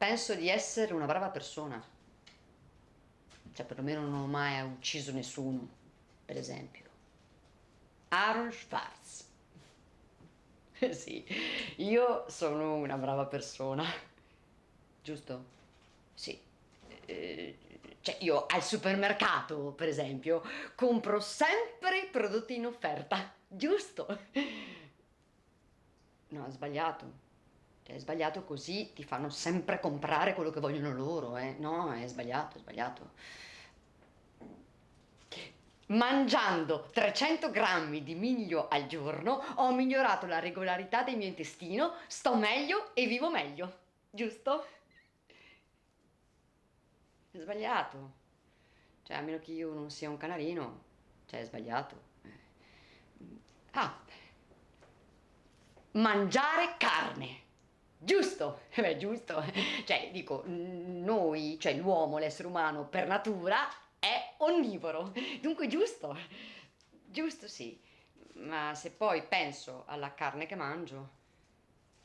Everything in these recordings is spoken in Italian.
penso di essere una brava persona. Cioè, perlomeno non ho mai ucciso nessuno, per esempio. Aaron Schwartz. sì, io sono una brava persona. Giusto? Sì. Eh, cioè, io al supermercato, per esempio, compro sempre i prodotti in offerta. Giusto? No, è sbagliato. È sbagliato così, ti fanno sempre comprare quello che vogliono loro, eh? No, è sbagliato, è sbagliato. Mangiando 300 grammi di miglio al giorno ho migliorato la regolarità del mio intestino, sto meglio e vivo meglio. Giusto? È sbagliato. Cioè, a meno che io non sia un canarino, cioè, è sbagliato. Ah, mangiare carne. Giusto, beh, giusto. Cioè, dico, noi, cioè l'uomo, l'essere umano, per natura è onnivoro. Dunque, giusto. Giusto, sì. Ma se poi penso alla carne che mangio,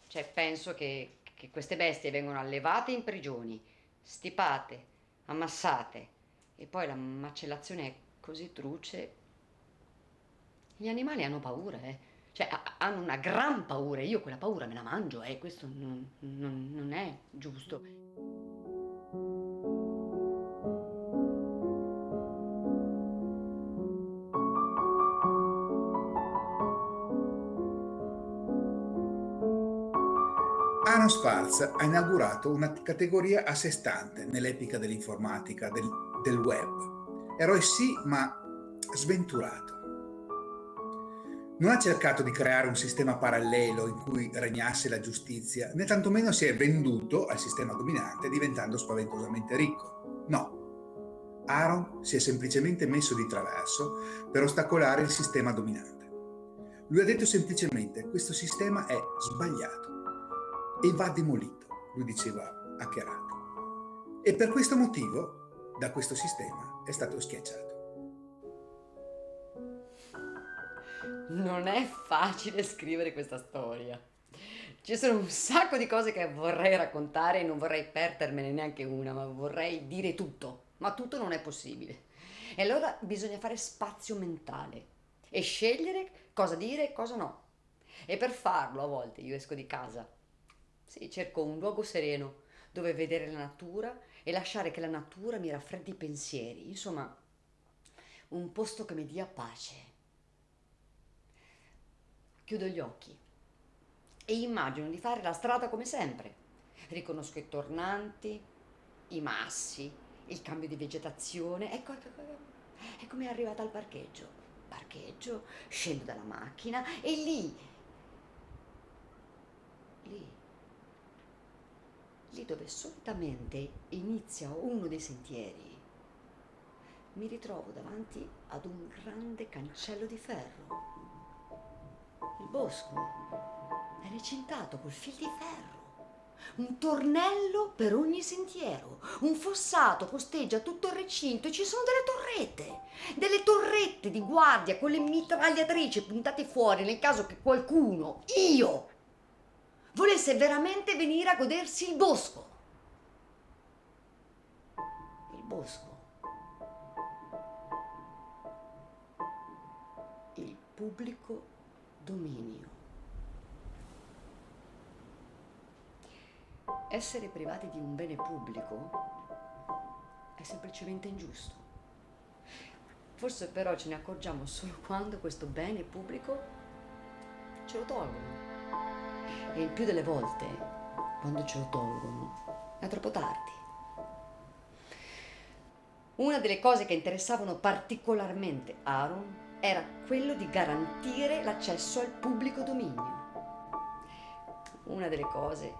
cioè penso che, che queste bestie vengono allevate in prigioni, stipate, ammassate, e poi la macellazione è così truce. Gli animali hanno paura, eh. Cioè, hanno una gran paura, io quella paura me la mangio, e eh. questo non, non, non è giusto. Aaron Sparks ha inaugurato una categoria a sé stante nell'epica dell'informatica, del, del web. Eroe sì, ma sventurato. Non ha cercato di creare un sistema parallelo in cui regnasse la giustizia, né tantomeno si è venduto al sistema dominante diventando spaventosamente ricco. No, Aaron si è semplicemente messo di traverso per ostacolare il sistema dominante. Lui ha detto semplicemente questo sistema è sbagliato e va demolito, lui diceva hackerato. E per questo motivo da questo sistema è stato schiacciato. Non è facile scrivere questa storia. Ci sono un sacco di cose che vorrei raccontare e non vorrei perdermene neanche una, ma vorrei dire tutto. Ma tutto non è possibile. E allora bisogna fare spazio mentale e scegliere cosa dire e cosa no. E per farlo a volte io esco di casa. Sì, cerco un luogo sereno dove vedere la natura e lasciare che la natura mi raffreddi i pensieri. Insomma, un posto che mi dia pace. Chiudo gli occhi e immagino di fare la strada come sempre. Riconosco i tornanti, i massi, il cambio di vegetazione. Ecco, ecco, ecco, eccomi arrivata al parcheggio. Parcheggio, scendo dalla macchina e lì, lì, lì dove solitamente inizia uno dei sentieri, mi ritrovo davanti ad un grande cancello di ferro il bosco è recintato col fil di ferro. Un tornello per ogni sentiero, un fossato costeggia tutto il recinto e ci sono delle torrette, delle torrette di guardia con le mitragliatrici puntate fuori nel caso che qualcuno, io, volesse veramente venire a godersi il bosco. Il bosco. Il pubblico dominio. Essere privati di un bene pubblico è semplicemente ingiusto. Forse però ce ne accorgiamo solo quando questo bene pubblico ce lo tolgono. E il più delle volte, quando ce lo tolgono, è troppo tardi. Una delle cose che interessavano particolarmente Aaron era quello di garantire l'accesso al pubblico dominio. Una delle cose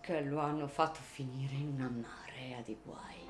che lo hanno fatto finire in una marea di guai.